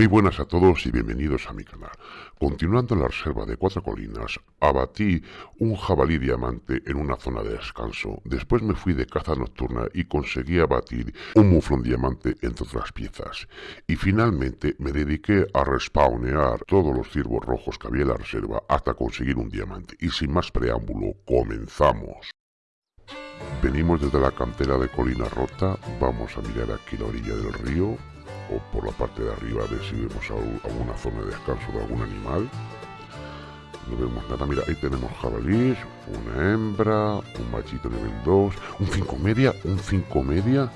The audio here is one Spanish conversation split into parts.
Muy buenas a todos y bienvenidos a mi canal. Continuando la reserva de Cuatro Colinas, abatí un jabalí diamante en una zona de descanso. Después me fui de caza nocturna y conseguí abatir un muflón diamante entre otras piezas. Y finalmente me dediqué a respawnear todos los ciervos rojos que había en la reserva hasta conseguir un diamante. Y sin más preámbulo, comenzamos. Venimos desde la cantera de Colina Rota, vamos a mirar aquí la orilla del río, o por la parte de arriba a ver si vemos alguna zona de descanso de algún animal. No vemos nada, mira, ahí tenemos jabalís, una hembra, un machito nivel 2, un 5 media, un 5 media.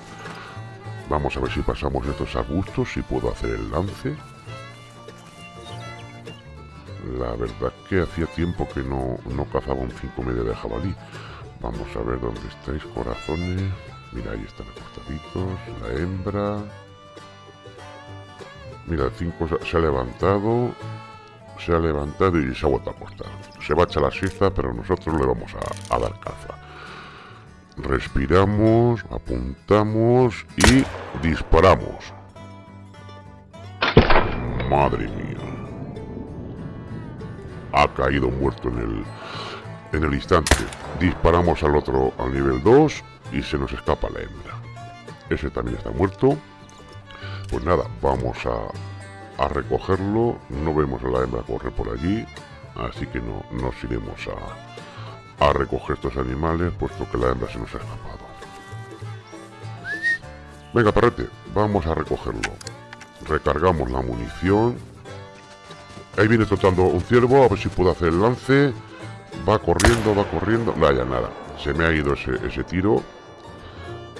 Vamos a ver si pasamos estos arbustos, si puedo hacer el lance. La verdad que hacía tiempo que no, no cazaba un 5 media de jabalí. Vamos a ver dónde estáis, corazones. Mira, ahí están acostaditos, la hembra. Mira, el 5 se ha levantado, se ha levantado y se ha vuelto a acostar. Se va a echar la siesta, pero nosotros le vamos a, dar caza. Respiramos, apuntamos y disparamos. Madre mía. Ha caído muerto en el, en el instante. Disparamos al otro al nivel 2 y se nos escapa la hembra. Ese también está muerto. Pues nada, vamos a, a recogerlo. No vemos a la hembra correr por allí. Así que no nos iremos a, a recoger estos animales, puesto que la hembra se nos ha escapado. Venga, perrete, vamos a recogerlo. Recargamos la munición. Ahí viene trotando un ciervo, a ver si puedo hacer el lance. Va corriendo, va corriendo. Vaya, nada. Se me ha ido ese, ese tiro.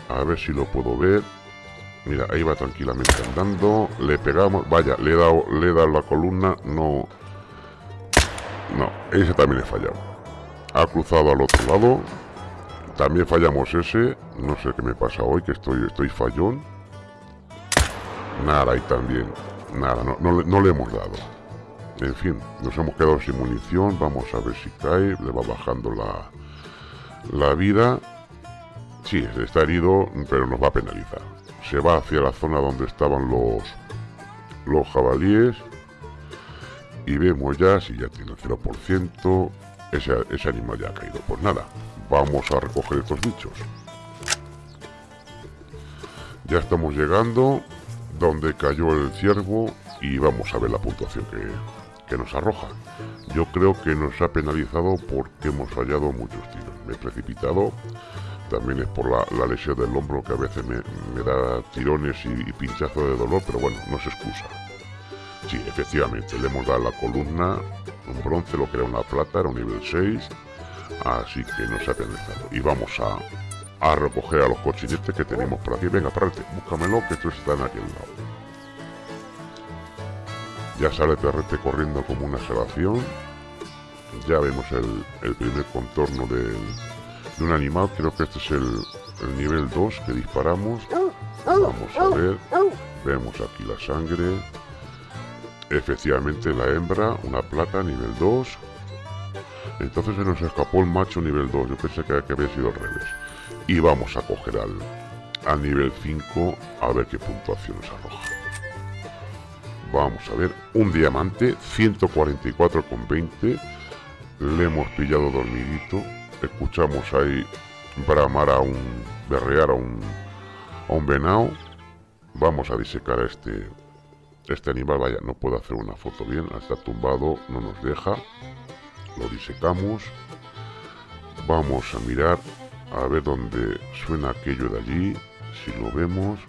A ver si lo puedo ver. Mira, ahí va tranquilamente andando. Le pegamos. Vaya, le he dado, le he la columna. No. No, ese también he fallado. Ha cruzado al otro lado. También fallamos ese. No sé qué me pasa hoy, que estoy, estoy fallón. Nada, ahí también. Nada, no, no, no le hemos dado. En fin, nos hemos quedado sin munición. Vamos a ver si cae. Le va bajando la, la vida. Sí, está herido, pero nos va a penalizar se va hacia la zona donde estaban los, los jabalíes y vemos ya si ya tiene el 0%, ese, ese animal ya ha caído. Pues nada, vamos a recoger estos bichos. Ya estamos llegando donde cayó el ciervo y vamos a ver la puntuación que, que nos arroja. Yo creo que nos ha penalizado porque hemos fallado muchos tiros. Me he precipitado también es por la, lesión del hombro que a veces me, da tirones y, pinchazos de dolor, pero bueno, no se excusa. Sí, efectivamente, le hemos dado la columna, un bronce, lo que era una plata, era un nivel 6, así que nos ha penalizado. Y vamos a, a recoger a los cochinetes que tenemos por aquí. Venga, párate, búscamelo, que estos están aquí al lado. Ya sale Perrete corriendo como una salvación. Ya vemos el, el primer contorno del, de un animal. Creo que este es el, nivel 2 que disparamos. Vamos a ver. Vemos aquí la sangre. Efectivamente la hembra, una plata, nivel 2. Entonces se nos escapó el macho nivel 2. Yo pensé que, había sido al revés. Y vamos a coger al, al nivel 5 a ver qué puntuación nos arroja. Vamos a ver, un diamante, 144,20. Le hemos pillado dormidito escuchamos ahí bramar a un, berrear a un, a un venado. Vamos a disecar a este, este animal. Vaya, no puedo hacer una foto bien, está tumbado, no nos deja. Lo disecamos. Vamos a mirar a ver dónde suena aquello de allí. Si lo vemos,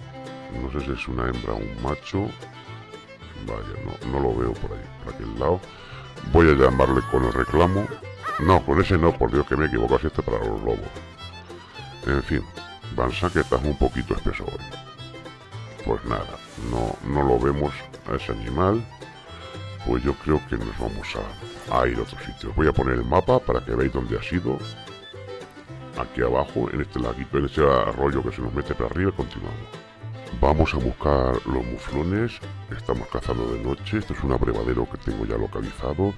no sé si es una hembra o un macho. Vaya, no, no lo veo por ahí, por aquel lado. Voy a llamarle con el reclamo no, con ese no, por Dios que me equivoco, así este para los lobos. En fin, Bansa que está un poquito espeso hoy. Pues nada, no, no lo vemos a ese animal. Pues yo creo que nos vamos a, ir a otro sitio. Voy a poner el mapa para que veáis dónde ha sido. Aquí abajo, en este laguito, en este arroyo que se nos mete para arriba, continuamos. Vamos a buscar los muflones. Estamos cazando de noche. Esto es un abrevadero que tengo ya localizado.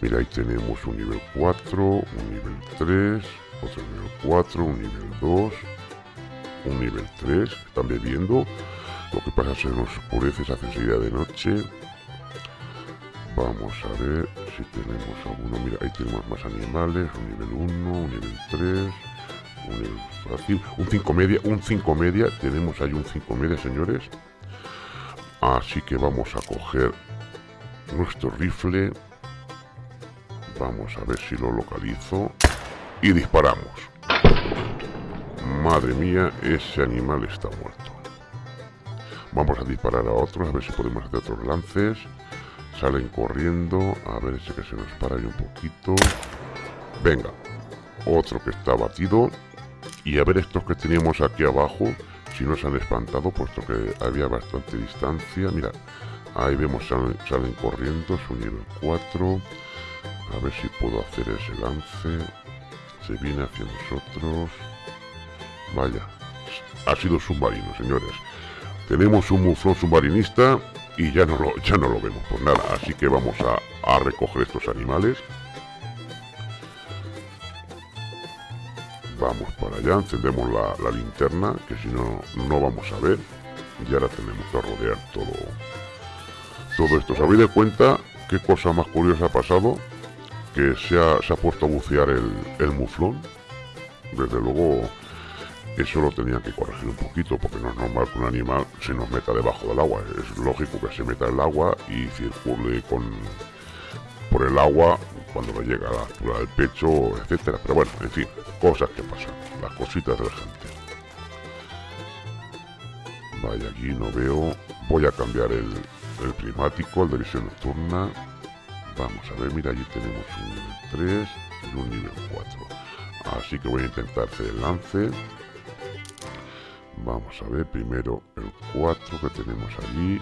Mira, ahí tenemos un nivel 4, un nivel 3, otro nivel 4, un nivel 2, un nivel 3. Están bebiendo. Lo que pasa es que nos oscurece, se hace de noche. Vamos a ver si tenemos alguno. Mira, ahí tenemos más animales. Un nivel 1, un nivel 3, un nivel fácil. Un 5 media, un 5 media. Tenemos ahí un 5 media, señores. Así que vamos a coger nuestro rifle. Vamos a ver si lo localizo. Y disparamos. Madre mía, ese animal está muerto. Vamos a disparar a otros, a ver si podemos hacer otros lances. Salen corriendo. A ver ese que se nos para ahí un poquito. Venga. Otro que está batido. Y a ver estos que teníamos aquí abajo. Si nos han espantado, puesto que había bastante distancia. Mira, ahí vemos salen, corriendo. Su nivel 4. A ver si puedo hacer ese lance. Se viene hacia nosotros. Vaya. Ha sido submarino, señores. Tenemos un muflón submarinista y ya no lo, ya no lo vemos. Pues nada, así que vamos a, recoger estos animales. Encendemos la, linterna, que si no, no vamos a ver. Y ahora tenemos que rodear todo, todo esto. ¿Os habéis de cuenta qué cosa más curiosa ha pasado? Que se ha, se ha puesto a bucear el, el muflón. Desde luego eso lo tenía que corregir un poquito porque no es normal que un animal se nos meta debajo del agua. Es lógico que se meta el agua y circule con por el agua cuando le llega a la altura del pecho, etcétera. Pero bueno, en fin, cosas que pasan, las cositas de la gente. Vaya, aquí no veo. Voy a cambiar el, el climático, el de visión nocturna. Vamos a ver, mira, allí tenemos un nivel 3 y un nivel 4. Así que voy a intentar hacer el lance. Vamos a ver primero el 4 que tenemos allí.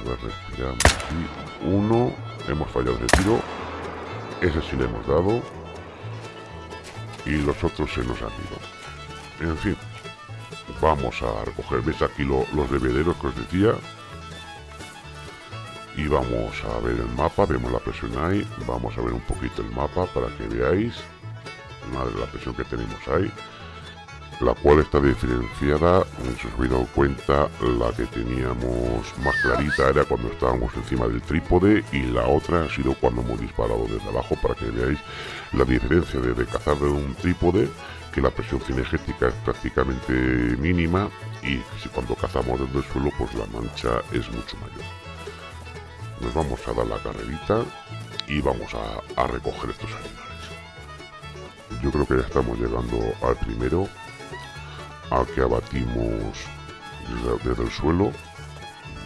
A ver, respiramos aquí. Uno. Hemos fallado ese tiro. Ese sí le hemos dado. Y los otros se nos han ido. En fin. Vamos a recoger. ¿Ves aquí los bebederos que os decía? Y vamos a ver el mapa. Vemos la presión ahí. Vamos a ver un poquito el mapa para que veáis. la presión que tenemos ahí la cual está diferenciada, si os habéis dado cuenta, la que teníamos más clarita era cuando estábamos encima del trípode y la otra ha sido cuando hemos disparado desde abajo para que veáis la diferencia de, cazar de un trípode, que la presión cinegética es prácticamente mínima y si cuando cazamos desde el suelo pues la mancha es mucho mayor. Nos vamos a dar la carrerita y vamos a, a recoger estos animales. Yo creo que ya estamos llegando al primero a que abatimos desde, el suelo.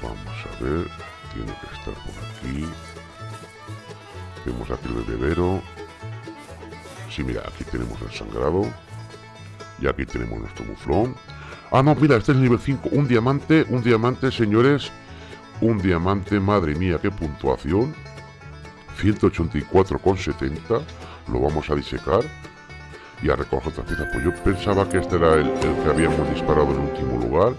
Vamos a ver, tiene que estar por aquí. Vemos aquí el bebedero. Sí, mira, aquí tenemos el sangrado. Y aquí tenemos nuestro muflón. Ah, no, mira, este es el nivel 5. Un diamante, un diamante, señores. Un diamante, madre mía, qué puntuación. 184,70. Lo vamos a disecar y a recoger otras piezas. Pues yo pensaba que este era el, que habíamos disparado en último lugar.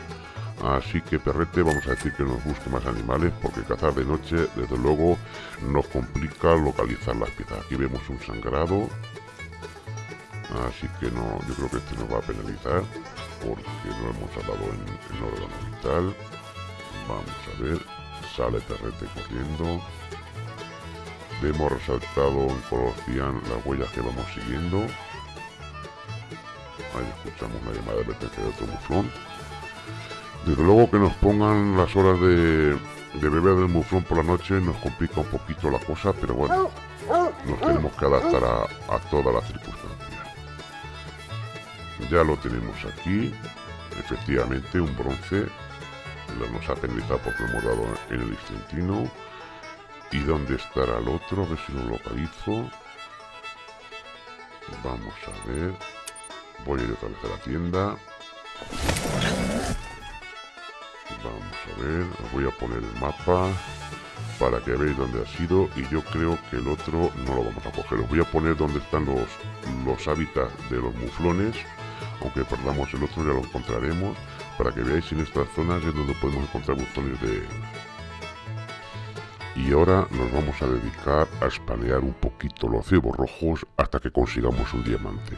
Así que perrete, vamos a decir que nos busque más animales porque cazar de noche, desde luego, nos complica localizar las piezas. Aquí vemos un sangrado. Así que no, yo creo que este nos va a penalizar porque no hemos hablado en, en órgano vital. Vamos a ver, sale perrete corriendo. Vemos resaltado en color cian las huellas que vamos siguiendo. Ahí escuchamos una llamada de advertencia de otro muflón. Desde luego que nos pongan las horas de, beber del muflón por la noche nos complica un poquito la cosa, pero bueno, nos tenemos que adaptar a, a todas las circunstancias. Ya lo tenemos aquí, efectivamente un bronce, nos ha penalizado porque hemos dado en el instantino. ¿Y dónde estará el otro? A ver si lo localizo. Vamos a ver. Voy a ir otra vez a la tienda. Vamos a ver, voy a poner el mapa para que veáis dónde ha sido y yo creo que el otro no lo vamos a coger. Os voy a poner dónde están los, los hábitats de los muflones, aunque perdamos el otro ya lo encontraremos, para que veáis en estas zonas es donde podemos encontrar muflones de... Y ahora nos vamos a dedicar a espalear un poquito los cebos rojos hasta que consigamos un diamante.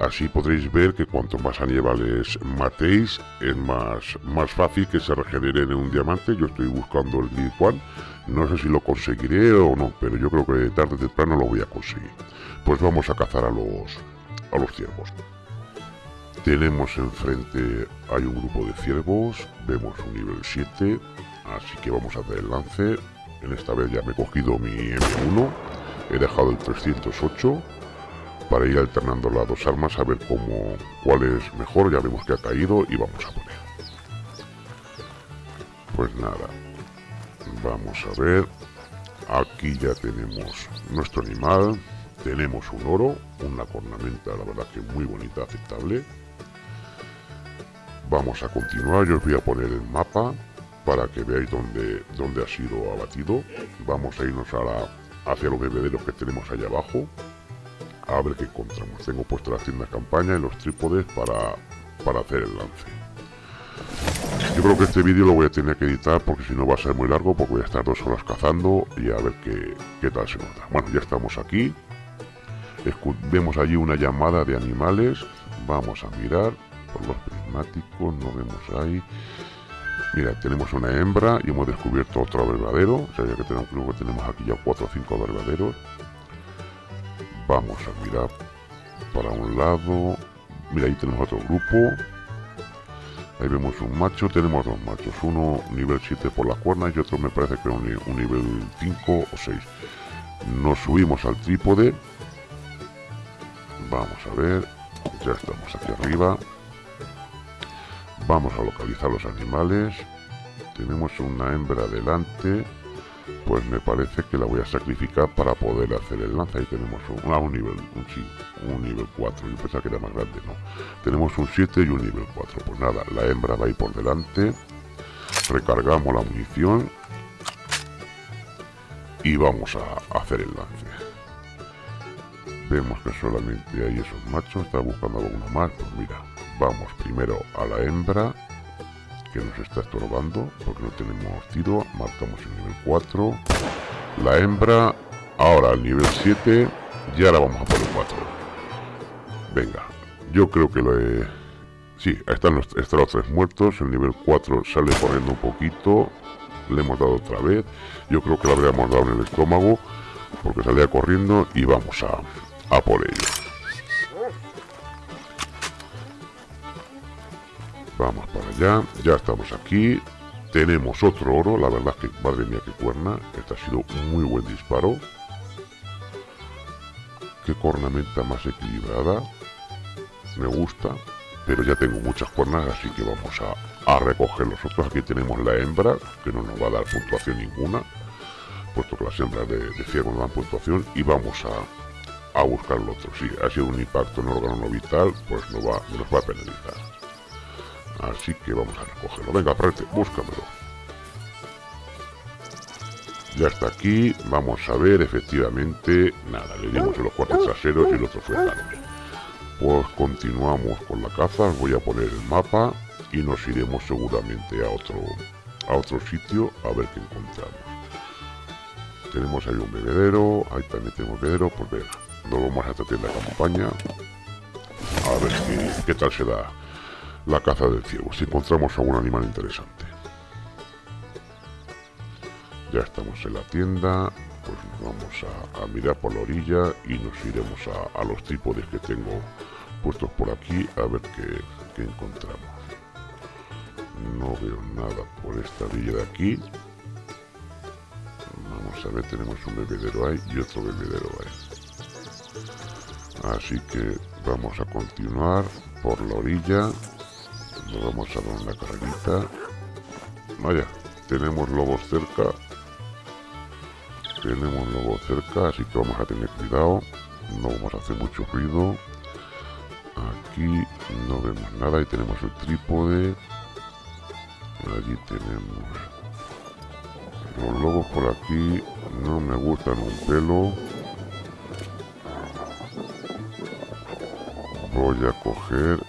Así podréis ver que cuanto más animales matéis, es más, más fácil que se regeneren en un diamante. Yo estoy buscando el One. No sé si lo conseguiré o no, pero yo creo que tarde o temprano lo voy a conseguir. Pues vamos a cazar a los, a los ciervos. Tenemos enfrente, hay un grupo de ciervos, vemos un nivel 7, así que vamos a hacer el lance. En esta vez ya me he cogido mi M1, he dejado el 308 para ir alternando las dos armas a ver cómo, cuál es mejor. Ya vemos que ha caído y vamos a poner. Pues nada, vamos a ver. Aquí ya tenemos nuestro animal. Tenemos un oro, una cornamenta, la verdad que muy bonita, aceptable. Vamos a continuar, yo os voy a poner el mapa para que veáis dónde, dónde ha sido abatido. Vamos a irnos a hacia los bebederos que tenemos allá abajo a ver qué encontramos. Tengo puesto la tienda campaña y los trípodes para, para hacer el lance. Yo creo que este vídeo lo voy a tener que editar porque si no va a ser muy largo porque voy a estar dos horas cazando y a ver qué, qué tal se nota. Bueno, ya estamos aquí. vemos allí una llamada de animales. Vamos a mirar por los prismáticos. No vemos ahí. Mira, tenemos una hembra y hemos descubierto otro verdadero. O ya que tenemos, creo que tenemos aquí ya cuatro o cinco verdaderos. Vamos a mirar para un lado. Mira, ahí tenemos otro grupo. Ahí vemos un macho, tenemos dos machos. Uno nivel 7 por las cuernas y otro me parece que un, un nivel 5 o 6. Nos subimos al trípode. Vamos a ver. Ya estamos aquí arriba. Vamos a localizar los animales. Tenemos una hembra delante pues me parece que la voy a sacrificar para poder hacer el lanza. Ahí tenemos un, ah, un nivel, un nivel 4. Yo pensaba que era más grande, no. Tenemos un 7 y un nivel 4. Pues nada, la hembra va ahí por delante. Recargamos la munición. Y vamos a hacer el lance. Vemos que solamente hay esos machos. Está buscando alguno más. Pues mira, vamos primero a la hembra nos está estorbando porque no tenemos tiro. Marcamos el nivel 4. La hembra. Ahora el nivel 7. Y ahora vamos a por el 4. Venga. Yo creo que lo he... Sí, están los, están los tres muertos. El nivel 4 sale corriendo un poquito. Le hemos dado otra vez. Yo creo que lo habríamos dado en el estómago. Porque salía corriendo y vamos a, a por ello. Vamos para allá. Ya estamos aquí. Tenemos otro oro. La verdad es que, madre mía, qué cuerna. Este ha sido un muy buen disparo. Qué cornamenta más equilibrada. Me gusta. Pero ya tengo muchas cuernas, así que vamos a, a recoger los otros. Aquí tenemos la hembra, que no nos va a dar puntuación ninguna. Puesto que las hembras de, de ciervo no dan puntuación. Y vamos a, a buscar el otro. Si ha sido un impacto en órgano no vital, pues no va, nos va a penalizar. Así que vamos a recogerlo. Venga, prete, búscamelo. Ya está aquí. Vamos a ver, efectivamente. Nada, le dimos en los cuartos traseros y el otro fue tarde. Pues continuamos con la caza. voy a poner el mapa y nos iremos seguramente a otro, a otro sitio a ver qué encontramos. Tenemos ahí un bebedero. Ahí también tenemos bebedero. Pues venga, nos vamos a esta tienda de campaña. A ver qué, qué tal se da la caza del ciervo, si encontramos algún animal interesante. Ya estamos en la tienda, pues nos vamos a, mirar por la orilla y nos iremos a, los trípodes que tengo puestos por aquí a ver qué, encontramos. No veo nada por esta orilla de aquí. Vamos a ver, tenemos un bebedero ahí y otro bebedero ahí. Así que vamos a continuar por la orilla vamos a dar una carrerita. Vaya, tenemos lobos cerca. Tenemos lobos cerca, así que vamos a tener cuidado. No vamos a hacer mucho ruido. Aquí no vemos nada y tenemos el trípode. Allí tenemos los lobos por aquí. No me gustan un pelo. Voy a coger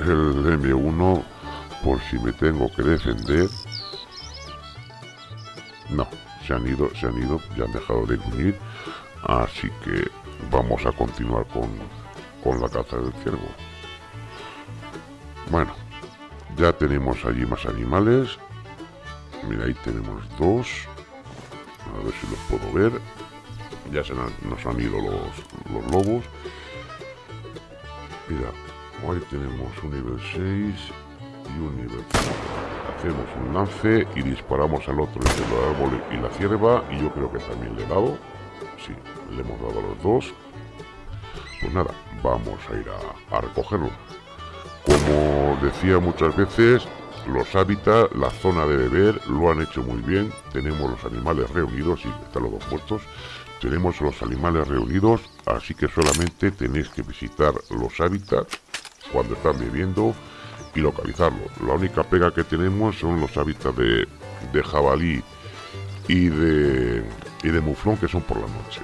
el M1 por si me tengo que defender. No, se han ido, se han ido, ya han dejado de unir. Así que vamos a continuar con, con la caza del ciervo. Bueno, ya tenemos allí más animales. Mira, ahí tenemos dos. A ver si los puedo ver. Ya se nos han ido los, los lobos. Mira, Hoy tenemos un nivel 6 y un nivel 5. Hacemos un lance y disparamos al otro entre el árbol y la cierva. Y yo creo que también le he dado. Sí, le hemos dado a los dos. Pues nada, vamos a ir a, recogerlo. Como decía muchas veces, los hábitats, la zona de beber, lo han hecho muy bien. Tenemos los animales reunidos y están los dos puestos. Tenemos los animales reunidos, así que solamente tenéis que visitar los hábitats cuando están viviendo y localizarlo. La única pega que tenemos son los hábitats de, jabalí y de, y de muflón que son por la noche.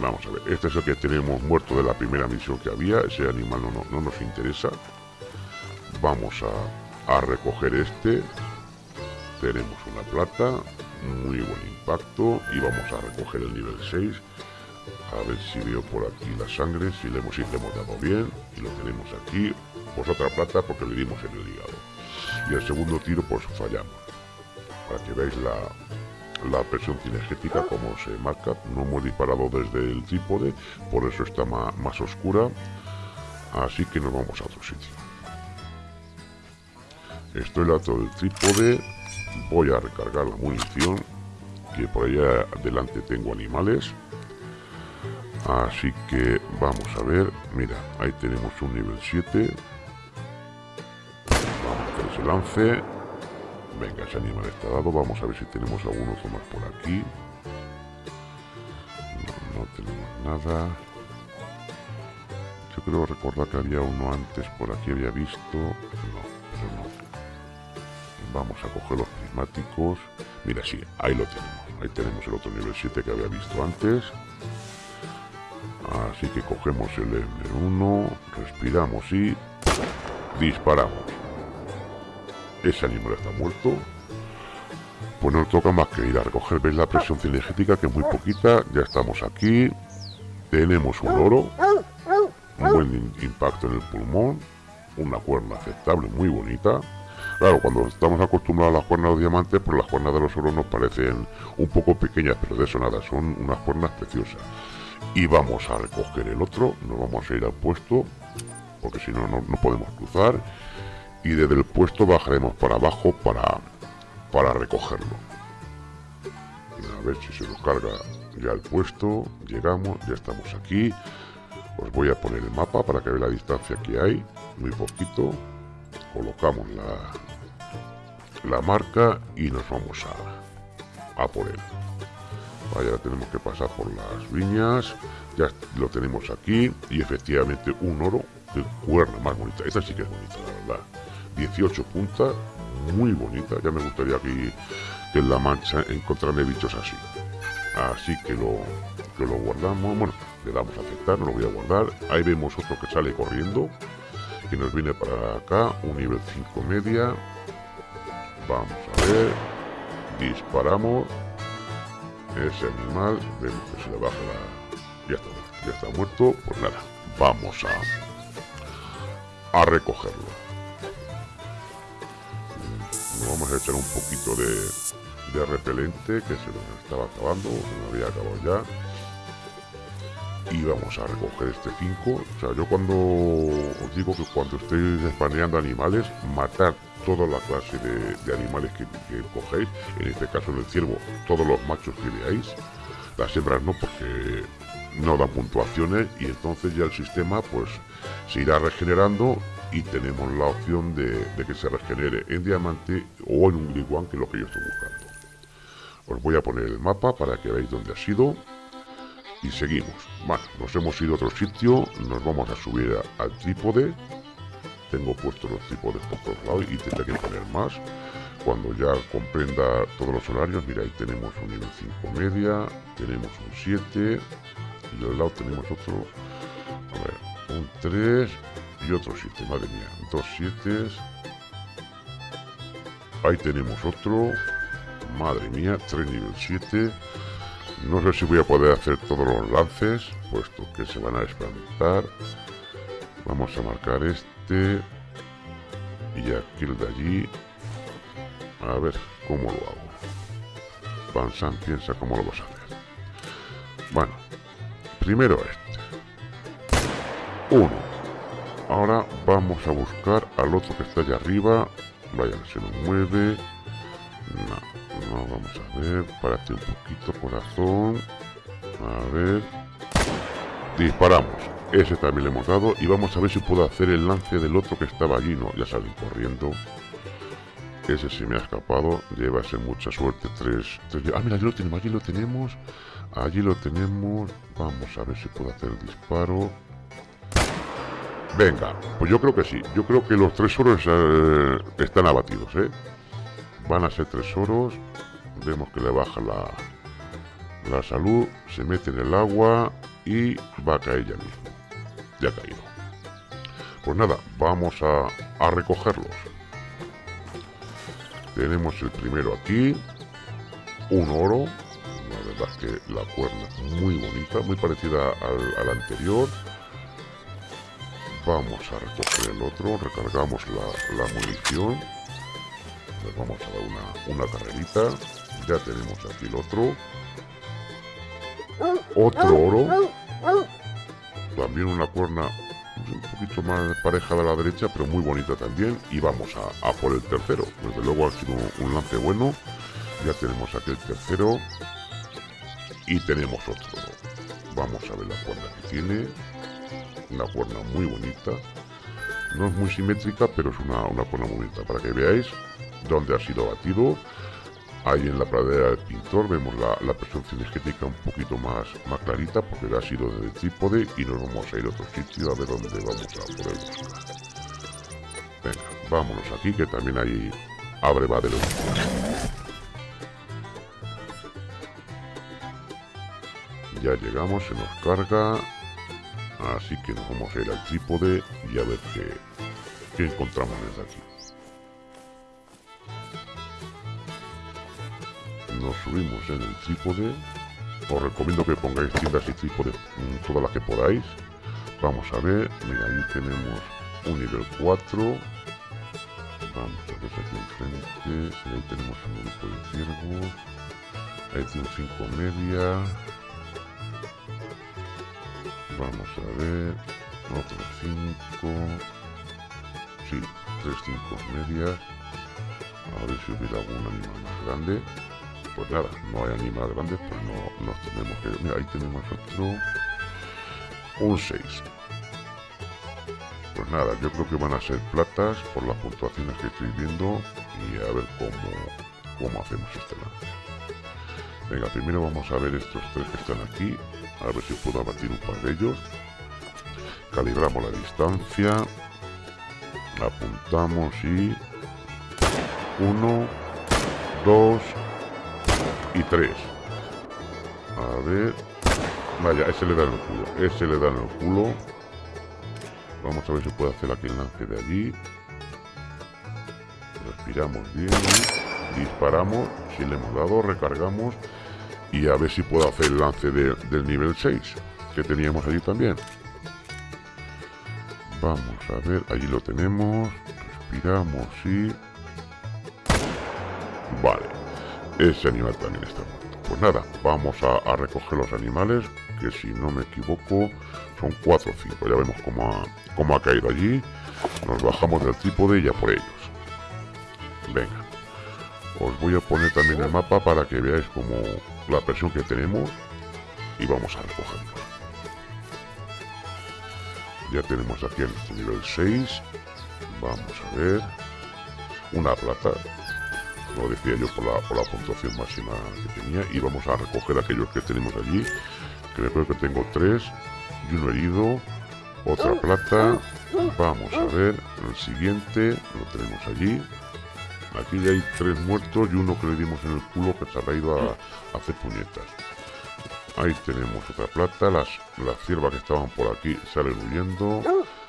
Vamos a ver, este es el que tenemos muerto de la primera misión que había, ese animal no, no, nos interesa. Vamos a, a recoger este. Tenemos una plata, muy buen impacto y vamos a recoger el nivel 6 a ver si veo por aquí la sangre, si le hemos, dado bien, y lo tenemos aquí, pues otra plata porque le dimos en el hígado. Y el segundo tiro pues fallamos. Para que veáis la, la presión cinegética como se marca, no hemos disparado desde el trípode, por eso está más oscura, así que nos vamos a otro sitio. Estoy al lado del trípode, voy a recargar la munición, que por allá adelante tengo animales, Así que vamos a ver. Mira, ahí tenemos un nivel 7. Vamos a hacer ese lance. Venga, ese animal está dado. Vamos a ver si tenemos algún otro más por aquí. No, tenemos nada. Yo creo recordar que había uno antes por aquí, había visto. No, no. Vamos a coger los prismáticos. Mira, sí, ahí lo tenemos. Ahí tenemos el otro nivel 7 que había visto antes. Así que cogemos el M1, respiramos y disparamos. Ese animal está muerto. Pues no toca más que ir a recoger. ¿Veis la presión cinegética? Que es muy poquita. Ya estamos aquí. Tenemos un oro. Un buen impacto en el pulmón. Una cuerna aceptable, muy bonita. Claro, cuando estamos acostumbrados a las cuernas de diamantes, pues las cuernas de los oros nos parecen un poco pequeñas, pero de eso nada, son unas cuernas preciosas y vamos a recoger el otro, nos vamos a ir al puesto, porque si no, no, podemos cruzar, y desde el puesto bajaremos para abajo para, para recogerlo. A ver si se nos carga ya el puesto, llegamos, ya estamos aquí. Os voy a poner el mapa para que veáis la distancia que hay, muy poquito. Colocamos la, la marca y nos vamos a, a por él. Vaya, tenemos que pasar por las viñas. Ya lo tenemos aquí. Y efectivamente un oro de cuerna más bonita. Esta sí que es bonita, la verdad. 18 puntas, muy bonita. Ya me gustaría que, que en la mancha encontrarme bichos así. Así que lo, lo guardamos. Bueno, le damos a aceptar, no lo voy a guardar. Ahí vemos otro que sale corriendo. Que nos viene para acá. Un nivel 5 media. Vamos a ver. Disparamos ese animal, vemos que se le baja la... Ya está, ya está muerto, pues nada, vamos a, a recogerlo. Nos vamos a echar un poquito de, de repelente que se nos estaba acabando, se nos había acabado ya. Y vamos a recoger este 5. O sea, yo cuando os digo que cuando estéis espaneando animales, matar toda la clase de, animales que, cogéis, en este caso en el ciervo, todos los machos que veáis, las hembras no porque no dan puntuaciones y entonces ya el sistema pues se irá regenerando y tenemos la opción de, que se regenere en diamante o en un liguan que es lo que yo estoy buscando. Os voy a poner el mapa para que veáis dónde ha sido y seguimos. Bueno, nos hemos ido a otro sitio, nos vamos a subir al trípode tengo puesto los tipos de por todos lados y tendré que poner más. Cuando ya comprenda todos los horarios mira ahí tenemos un nivel 5 media tenemos un 7 y al lado tenemos otro a ver un 3 y otro 7 madre mía dos 7 ahí tenemos otro madre mía 3 nivel 7 no sé si voy a poder hacer todos los lances puesto que se van a experimentar. Vamos a marcar este. Y aquí el de allí. A ver cómo lo hago. Pansan piensa cómo lo vas a hacer. Bueno, primero este. Uno. Ahora vamos a buscar al otro que está allá arriba. Vaya, se nos mueve. No, no, vamos a ver. Párate un poquito, corazón. A ver. Disparamos. Ese también le hemos dado. Y vamos a ver si puedo hacer el lance del otro que estaba allí. No, ya salí corriendo. Ese se me ha escapado. Lleva ser mucha suerte. Tres, tres, Ah, mira, allí lo tenemos. Allí lo tenemos. Allí lo tenemos. Vamos a ver si puedo hacer el disparo. Venga, pues yo creo que sí. Yo creo que los tres oros eh, están abatidos, ¿eh? Van a ser tres oros. Vemos que le baja la, la salud. Se mete en el agua y va a caer ya mismo. Ya caído. Pues nada, vamos a, a recogerlos. Tenemos el primero aquí. Un oro. La verdad que la cuerna muy bonita, muy parecida al, al anterior. Vamos a recoger el otro, recargamos la, la munición. Le vamos a dar una, una carrerita. Ya tenemos aquí el otro. Otro oro. También una cuerna un poquito más pareja de la derecha, pero muy bonita también. Y vamos a, por el tercero. Desde luego ha sido un lance bueno. Ya tenemos aquí el tercero. Y tenemos otro. Vamos a ver la cuerda que tiene. Una cuerna muy bonita. No es muy simétrica, pero es una, una cuerna muy bonita. Para que veáis dónde ha sido batido. Ahí en la pradera del pintor vemos la, la presión cinegética un poquito más, más clarita porque ha sido desde el trípode y nos vamos a ir a otro sitio a ver dónde vamos a poder buscar. Venga, vámonos aquí que también hay abrevadero. Ya llegamos, se nos carga. Así que nos vamos a ir al trípode y a ver qué encontramos desde aquí. Nos subimos en el trípode. Os recomiendo que pongáis tiendas y trípode todas las que podáis. Vamos a ver, mira, ahí tenemos un nivel 4. Vamos a ver aquí enfrente. Y ahí tenemos un grupo de ciervos. Ahí tiene un 5 media. Vamos a ver. Otro 5. Sí, 3 5 medias. A ver si hubiera algún animal más grande. Pues nada, no hay animales grandes, pues no nos tenemos que... Mira, ahí tenemos otro... Un 6. Pues nada, yo creo que van a ser platas por las puntuaciones que estoy viendo y a ver cómo, cómo hacemos este lance. Venga, primero vamos a ver estos tres que están aquí, a ver si puedo abatir un par de ellos. Calibramos la distancia, apuntamos y... Uno, dos y tres. A ver... Vaya, ese le da en el culo, ese le da en el culo. Vamos a ver si puede hacer aquí el lance de allí. Respiramos bien. Disparamos. Si le hemos dado, recargamos. Y a ver si puedo hacer el lance de, del nivel 6. Que teníamos allí también. Vamos a ver. Allí lo tenemos. Respiramos y... Vale. Ese animal también está muerto. Pues nada, vamos a, recoger los animales. Que si no me equivoco son 4 o 5. Ya vemos cómo ha, cómo ha caído allí. Nos bajamos del trípode y ya por ellos. Venga. Os voy a poner también el mapa para que veáis como la presión que tenemos. Y vamos a recogerlos. Ya tenemos aquí nuestro nivel 6. Vamos a ver. Una plata. Lo decía yo por la, por la puntuación máxima que tenía. Y vamos a recoger aquellos que tenemos allí. Que me creo que tengo 3 y uno herido. Otra plata. Vamos a ver. El siguiente lo tenemos allí. Aquí ya hay tres muertos y uno que le dimos en el culo que se ha ido a, a hacer puñetas. Ahí tenemos otra plata. Las, las ciervas que estaban por aquí salen huyendo.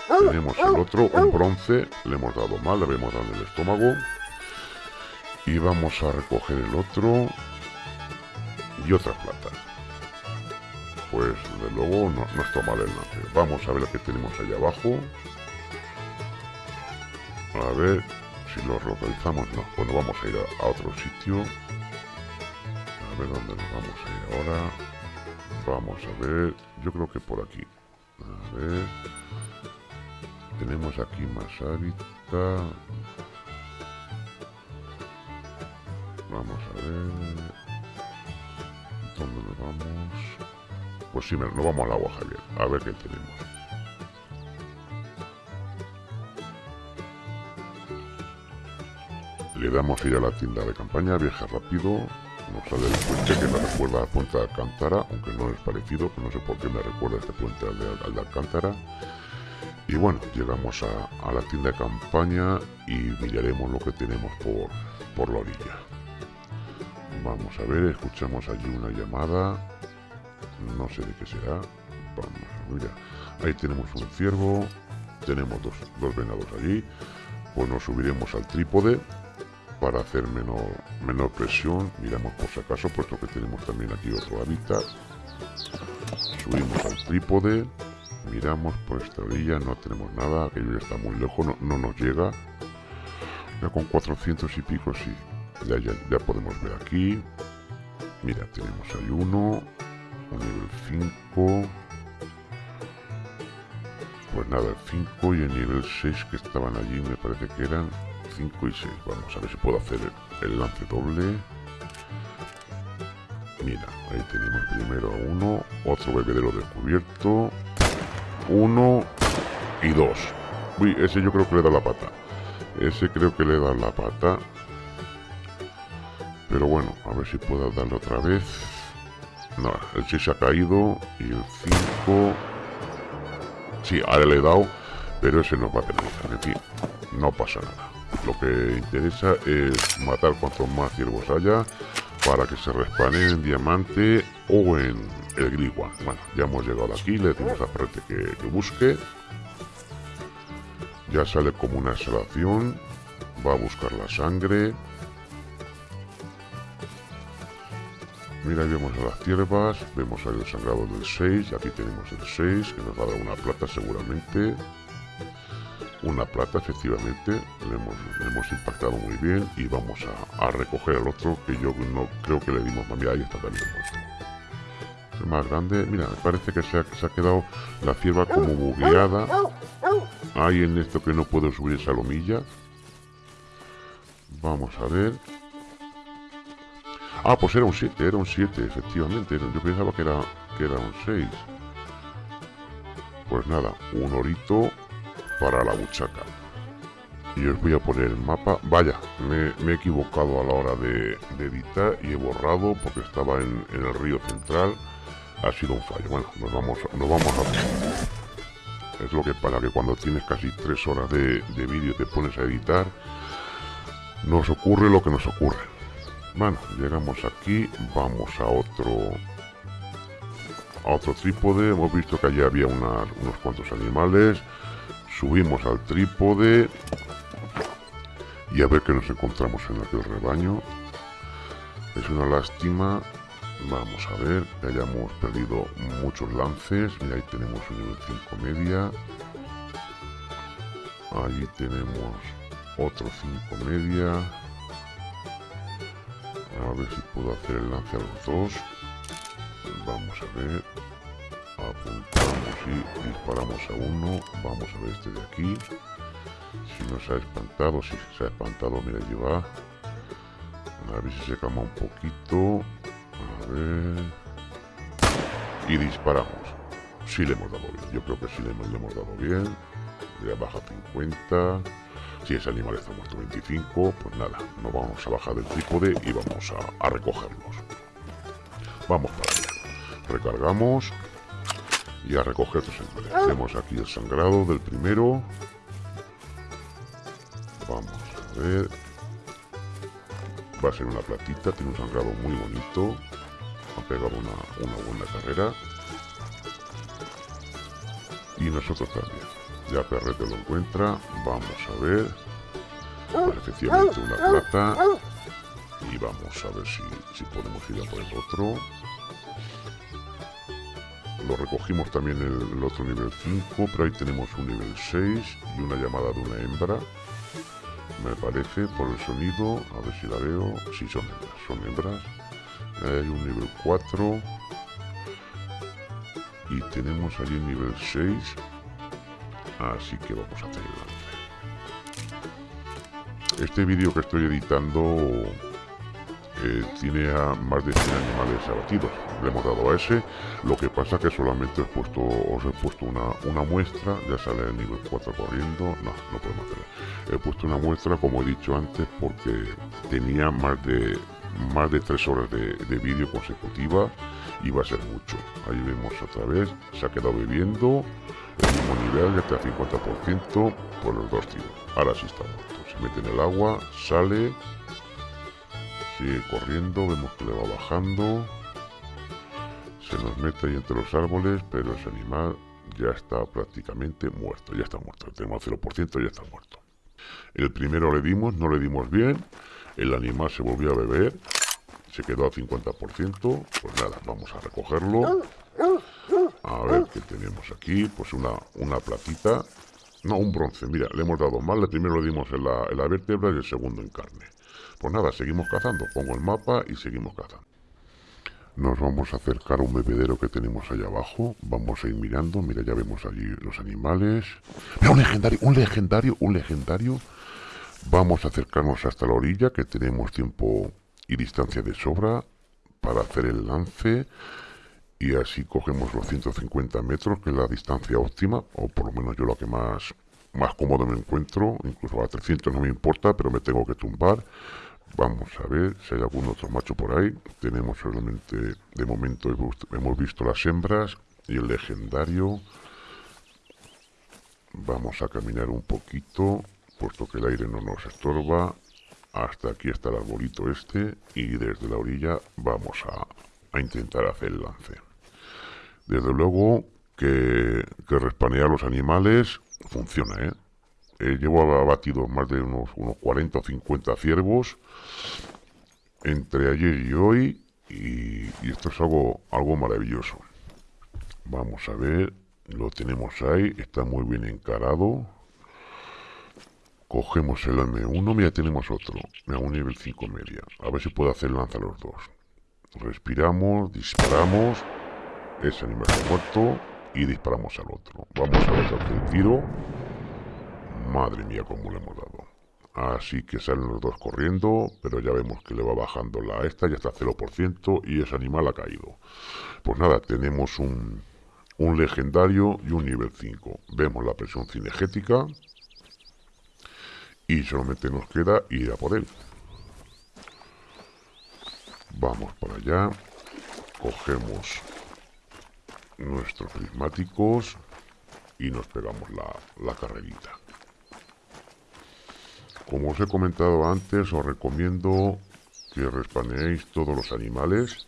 Tenemos el otro, un bronce. Le hemos dado mal, le habíamos dado en el estómago. Y vamos a recoger el otro. Y otra plata. pues de luego no, no está mal el lance. Vamos a ver lo que tenemos allá abajo. A ver si lo localizamos. No, bueno, vamos a ir a, otro sitio. A ver dónde nos vamos a ir ahora. Vamos a ver. Yo creo que por aquí. A ver. Tenemos aquí más hábitat. Vamos a ver. ¿Dónde nos vamos? Pues sí, nos vamos al agua, Javier. A ver qué tenemos. Le damos ir a la tienda de campaña, viaja rápido, nos sale el puente que me recuerda al puente de Alcántara, aunque no es parecido, pero no sé por qué me recuerda este puente al de, Alcántara. Y bueno, llegamos a, la tienda de campaña y miraremos lo que tenemos por, por la orilla. Vamos a ver, escuchamos allí una llamada. No sé de qué será. Vamos a ver. Ahí tenemos un ciervo. Tenemos dos, dos venados allí. Pues nos subiremos al trípode para hacer menor, menor presión. Miramos por si acaso, puesto que tenemos también aquí otro hábitat. Subimos al trípode. Miramos por esta orilla, no tenemos nada, aquello está muy lejos, no, no nos llega. Ya con 400 y pico sí, ya, ya, podemos ver aquí. Mira, tenemos ahí uno, un nivel 5. Pues nada, el 5 y el nivel 6 que estaban allí me parece que eran 5 y 6. Vamos a ver si puedo hacer el, lance doble. Mira, ahí tenemos primero uno, otro bebedero descubierto, uno y dos. Uy, ese yo creo que le da la pata. Ese creo que le da la pata. Pero bueno, a ver si puedo darle otra vez. No, el 6 se ha caído y el 5... Sí, ahora le he dado, pero ese no va a penalizar. En fin, no pasa nada. Lo que interesa es matar cuantos más ciervos haya para que se respanen en diamante o en el grigua. Bueno, ya hemos llegado aquí, le decimos a Prete que, que busque. Ya sale como una exhalación. Va a buscar la sangre. Mira, ahí vemos a las ciervas, vemos ahí el sangrado del 6, aquí tenemos el 6, que nos va a dar una plata seguramente. Una plata, efectivamente, le hemos, impactado muy bien y vamos a, recoger al otro, que yo no creo que le dimos, mira, ahí está también el más grande, mira, parece que se ha, se ha quedado la cierva como bugueada. Ahí en esto que no puedo subir esa lomilla. Vamos a ver. Ah, pues era un 7, era un 7, efectivamente. Yo pensaba que era, que era un 6. Pues nada, un orito para la buchaca. Y os voy a poner el mapa. Vaya, me, he equivocado a la hora de, editar y he borrado porque estaba en, el río central. Ha sido un fallo. Bueno, nos vamos, nos vamos a... Es lo que para que cuando tienes casi 3 horas de vídeo te pones a editar, nos ocurre lo que nos ocurre. Bueno, llegamos aquí, vamos a otro a otro trípode, hemos visto que allí había unos cuantos animales, subimos al trípode y a ver qué nos encontramos en aquel rebaño. Es una lástima, vamos a ver, que hayamos perdido muchos lances, y ahí tenemos un nivel 5 media, allí tenemos otro 5 media, a ver si puedo hacer el lance a los dos. Vamos a ver. Apuntamos y disparamos a uno. Vamos a ver este de aquí. Si no se ha espantado, si se ha espantado, mira, allí va. A ver si se calma un poquito. A ver. Y disparamos. Si le hemos dado bien. Yo creo que sí le hemos, le dado bien. Ya baja 50. Si ese animal está muerto 25, pues nada, nos vamos a bajar del trípode y vamos a, recogerlos. Vamos para allá. Recargamos y a recoger estos animales. Tenemos aquí el sangrado del primero. Vamos a ver. Va a ser una platita, tiene un sangrado muy bonito. Ha pegado una, una buena carrera. Y nosotros también. Ya Perrete lo encuentra. Vamos a ver. Efectivamente una plata. Y vamos a ver si, si podemos ir a por el otro. cuando recogimos también el, otro nivel 5, pero ahí tenemos un nivel 6 y una llamada de una hembra. Me parece, por el sonido, a ver si la veo. Sí, son hembras, son hembras. Hay un nivel 4. Y tenemos allí un nivel 6. Así que vamos a hacer Este vídeo que estoy editando eh, tiene a más de 100 animales abatidos. Le hemos dado a ese. Lo que pasa que solamente he puesto, os he puesto una, una muestra. Ya sale el nivel 4 corriendo. No, no podemos. He puesto una muestra, como he dicho antes, porque tenía más de más de 3 horas de, de vídeo consecutiva y va a ser mucho. Ahí vemos otra vez, se ha quedado el mismo ya está al 50% por los dos tiros. Ahora sí está muerto. Se mete en el agua, sale sigue corriendo, vemos que le va bajando. Se nos mete ahí entre los árboles, pero ese animal ya está prácticamente muerto, ya está muerto. Tenemos 0%, ya está muerto. El primero le dimos, no le dimos bien. El animal se volvió a beber. Se quedó a 50%. Pues nada, vamos a recogerlo. A ver qué tenemos aquí. Pues una, una platita. No, un bronce. Mira, le hemos dado mal. El primero le dimos en la, en la vértebra y el segundo en carne. Pues nada, seguimos cazando. Pongo el mapa y seguimos cazando. Nos vamos a acercar a un bebedero que tenemos allá abajo. Vamos a ir mirando. Mira, ya vemos allí los animales. Mira, un legendario, un legendario, un legendario. Vamos a acercarnos hasta la orilla, que tenemos tiempo y distancia de sobra para hacer el lance. Y así cogemos los 150 metros, que es la distancia óptima, o por lo menos yo lo que más, más cómodo me encuentro. Incluso a 300 no me importa, pero me tengo que tumbar Vamos a ver si hay algún otro macho por ahí. Tenemos solamente, de momento hemos visto las hembras y el legendario. Vamos a caminar un poquito, puesto que el aire no nos estorba. Hasta aquí está el arbolito este y desde la orilla vamos a, a intentar hacer el lance. Desde luego que, respanear los animales funciona, ¿eh? eh, llevo abatido más de unos, unos 40 o 50 ciervos entre ayer y hoy y, esto es algo, algo maravilloso. Vamos a ver, lo tenemos ahí, está muy bien encarado. Cogemos el M1, mira, tenemos otro, a un nivel 5 media. A ver si puedo hacer lanza los dos. Respiramos, disparamos, ese animal está muerto y disparamos al otro. Vamos a ver el tiro. Madre mía, cómo le hemos dado. Así que salen los dos corriendo, pero ya vemos que le va bajando la esta, ya está 0% y ese animal ha caído. Pues nada, tenemos un, un legendario y un nivel 5. Vemos la presión cinegética y solamente nos queda ir a por él. Vamos para allá, cogemos nuestros prismáticos y nos pegamos la, la carrerita. Como os he comentado antes, os recomiendo que respaneéis todos los animales.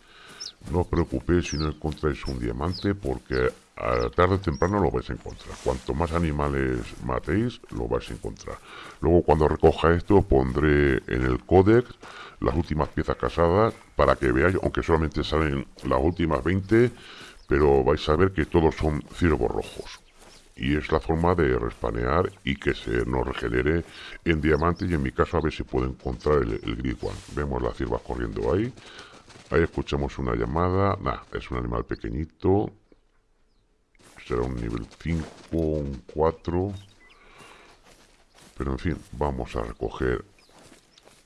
No os preocupéis si no encontráis un diamante porque a tarde o temprano lo vais a encontrar. Cuanto más animales matéis, lo vais a encontrar. Luego cuando recoja esto pondré en el códex las últimas piezas casadas para que veáis, aunque solamente salen las últimas 20, pero vais a ver que todos son ciervos rojos y es la forma de respanear y que se nos regenere en diamante y en mi caso a ver si puedo encontrar el, el. Vemos las ciervas corriendo ahí. Ahí escuchamos una llamada. Nah, es un animal pequeñito. Será un nivel 5, un 4. Pero en fin, vamos a recoger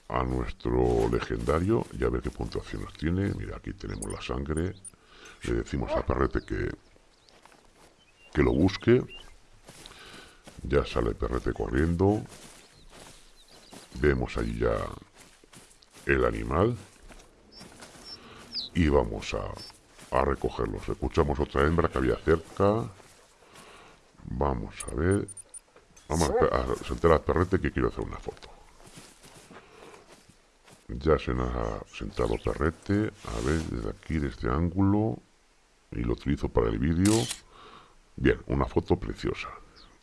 a nuestro legendario y a ver qué puntuación nos tiene. Mira, aquí tenemos la sangre. Le decimos a Perrete que que lo busque. Ya sale perrete corriendo. Vemos allí ya el animal. Y vamos a, a recogerlos. Escuchamos otra hembra que había cerca. Vamos a ver. Vamos a, sentar al perrete que quiero hacer una foto. Ya se nos ha sentado perrete. A ver, desde aquí, desde este ángulo. Y lo utilizo para el vídeo. Bien, una foto preciosa.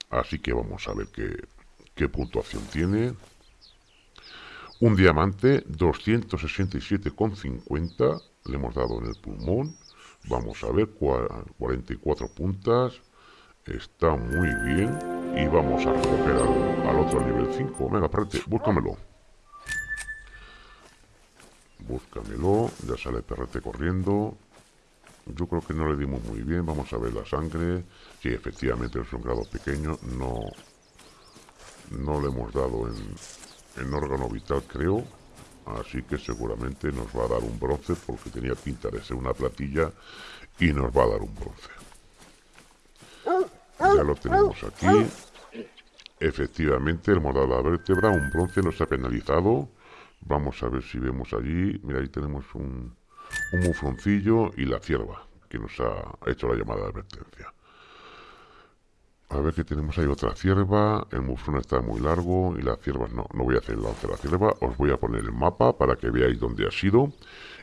Así que vamos a ver qué, qué puntuación tiene. Un diamante, 267,50. Le hemos dado en el pulmón. Vamos a ver, 44 puntas. Está muy bien. Y vamos a recoger al, otro nivel 5. Venga, espérate, búscamelo. Búscamelo. Ya sale perrete corriendo. Yo creo que no le dimos muy bien. Vamos a ver la sangre. Sí, efectivamente es un grado pequeño. No, no le hemos dado en, en órgano vital, creo. Así que seguramente nos va a dar un bronce porque tenía pinta de ser una platilla y nos va a dar un bronce. Ya lo tenemos aquí. Efectivamente, morado de la vértebra, un bronce no ha penalizado. Vamos a ver si vemos allí. Mira, ahí tenemos un, un mufroncillo y la cierva, que nos ha hecho la llamada de advertencia. A ver que tenemos ahí otra cierva. El mufrón está muy largo y la cierva no. No voy a hacer el lance de la cierva. Os voy a poner el mapa para que veáis dónde ha sido.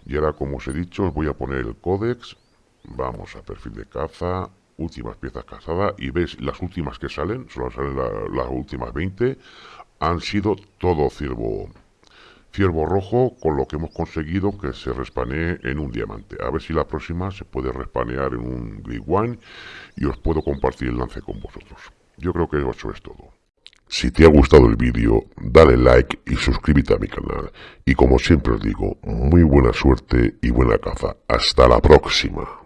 Y ahora, como os he dicho, os voy a poner el códex. Vamos a perfil de caza. Últimas piezas cazadas. Y veis las últimas que salen. Solo salen las últimas 20. Han sido todo ciervo ciervo rojo con lo que hemos conseguido que se respanee en un diamante. A ver si la próxima se puede respanear en un Green One y os puedo compartir el lance con vosotros. Yo creo que eso es todo. Si te ha gustado el vídeo, dale like y suscríbete a mi canal. Y como siempre os digo, muy buena suerte y buena caza. Hasta la próxima.